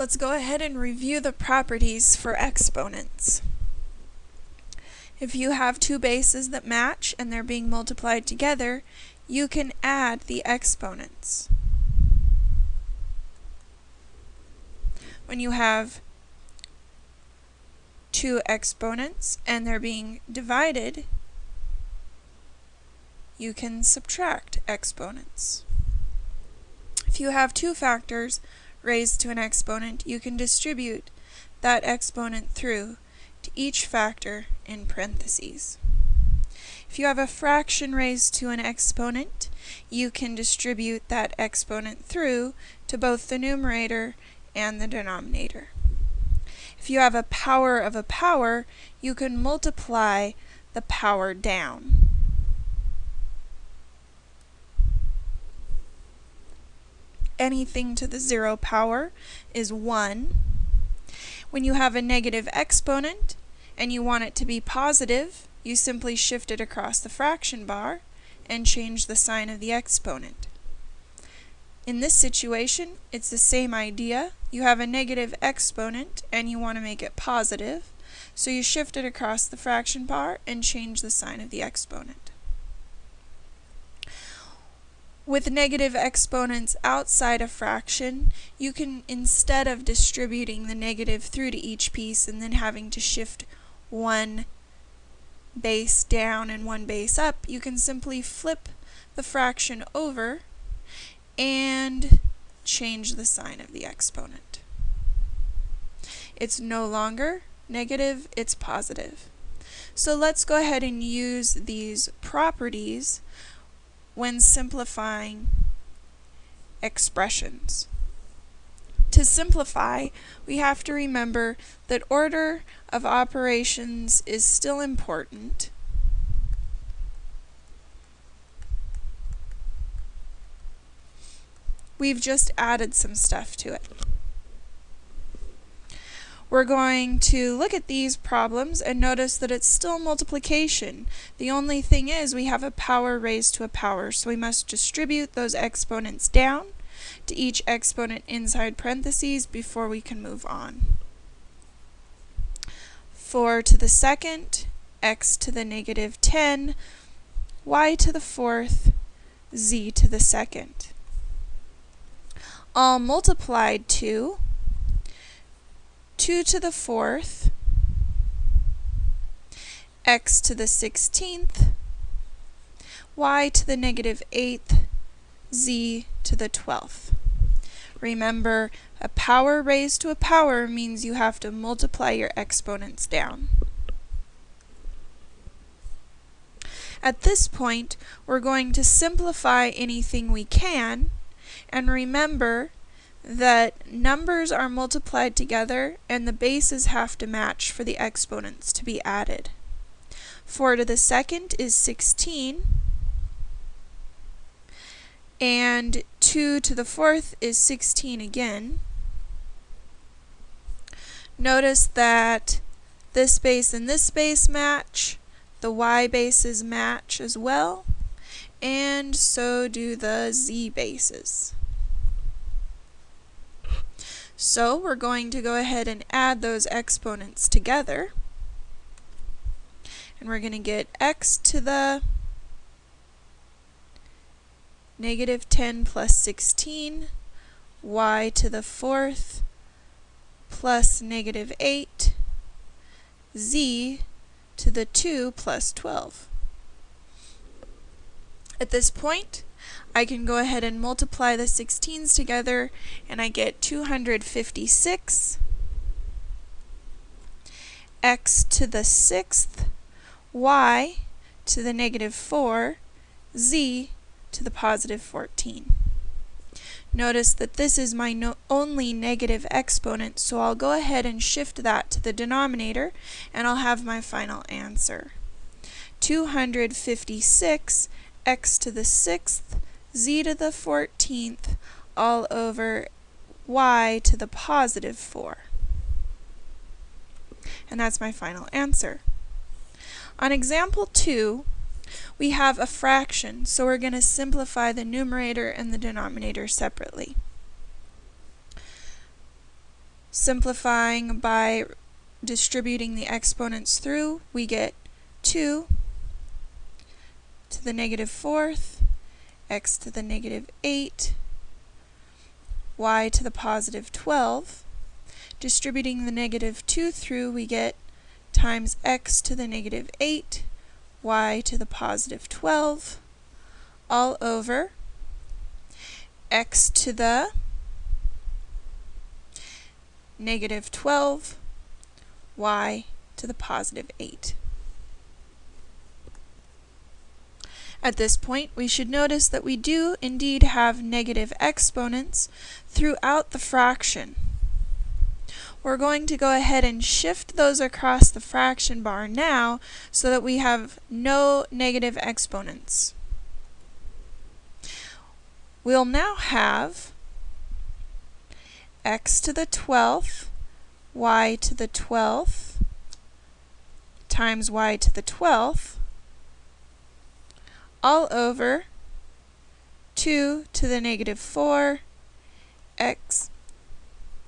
Let's go ahead and review the properties for exponents. If you have two bases that match and they're being multiplied together, you can add the exponents. When you have two exponents and they're being divided, you can subtract exponents. If you have two factors raised to an exponent, you can distribute that exponent through to each factor in parentheses. If you have a fraction raised to an exponent, you can distribute that exponent through to both the numerator and the denominator. If you have a power of a power, you can multiply the power down. Anything to the zero power is 1. When you have a negative exponent and you want it to be positive, you simply shift it across the fraction bar and change the sign of the exponent. In this situation, it's the same idea. You have a negative exponent and you want to make it positive, so you shift it across the fraction bar and change the sign of the exponent. With negative exponents outside a fraction, you can, instead of distributing the negative through to each piece and then having to shift one base down and one base up, you can simply flip the fraction over and change the sign of the exponent. It's no longer negative, it's positive. So let's go ahead and use these properties when simplifying expressions. To simplify, we have to remember that order of operations is still important. We've just added some stuff to it. We're going to look at these problems and notice that it's still multiplication. The only thing is we have a power raised to a power, so we must distribute those exponents down to each exponent inside parentheses before we can move on. 4 to the second, x to the negative 10, y to the fourth, z to the second. All multiplied to 2 to the fourth, x to the 16th, y to the negative 8th, z to the 12th. Remember, a power raised to a power means you have to multiply your exponents down. At this point, we're going to simplify anything we can, and remember that numbers are multiplied together and the bases have to match for the exponents to be added. 4 to the second is 16 and 2 to the fourth is 16 again. Notice that this base and this base match, the y bases match as well, and so do the z bases. So we're going to go ahead and add those exponents together. And we're going to get x to the negative 10 plus 16, y to the fourth plus negative 8, z to the 2 plus 12. At this point, I can go ahead and multiply the 16s together and I get 256 x to the sixth, y to the negative 4, z to the positive 14. Notice that this is my no only negative exponent, so I'll go ahead and shift that to the denominator, and I'll have my final answer. 256 x to the sixth z to the 14th all over y to the positive 4. And that's my final answer. On example 2, we have a fraction, so we're going to simplify the numerator and the denominator separately. Simplifying by distributing the exponents through, we get 2 to the negative fourth, x to the negative 8, y to the positive 12. Distributing the negative 2 through, we get times x to the negative 8, y to the positive 12, all over x to the negative 12, y to the positive 8. At this point, we should notice that we do indeed have negative exponents throughout the fraction. We're going to go ahead and shift those across the fraction bar now so that we have no negative exponents. We'll now have x to the 12th, y to the 12th, times y to the 12th, all over 2 to the negative 4, x,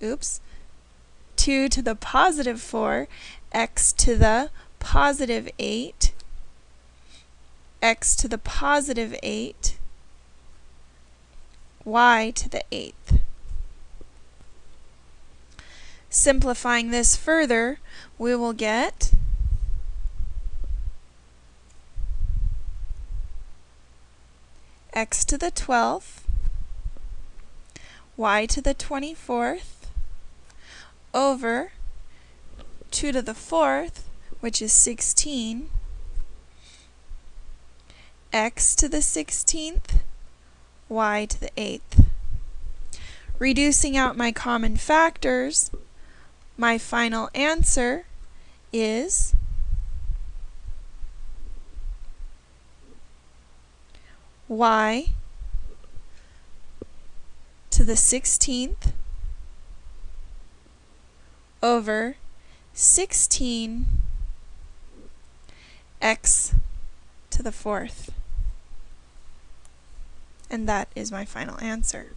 oops, 2 to the positive 4, x to the positive 8, x to the positive 8, y to the 8th. Simplifying this further, we will get x to the 12th, y to the 24th, over 2 to the 4th, which is 16, x to the 16th, y to the 8th. Reducing out my common factors, my final answer is y to the 16th over 16 x to the fourth. And that is my final answer.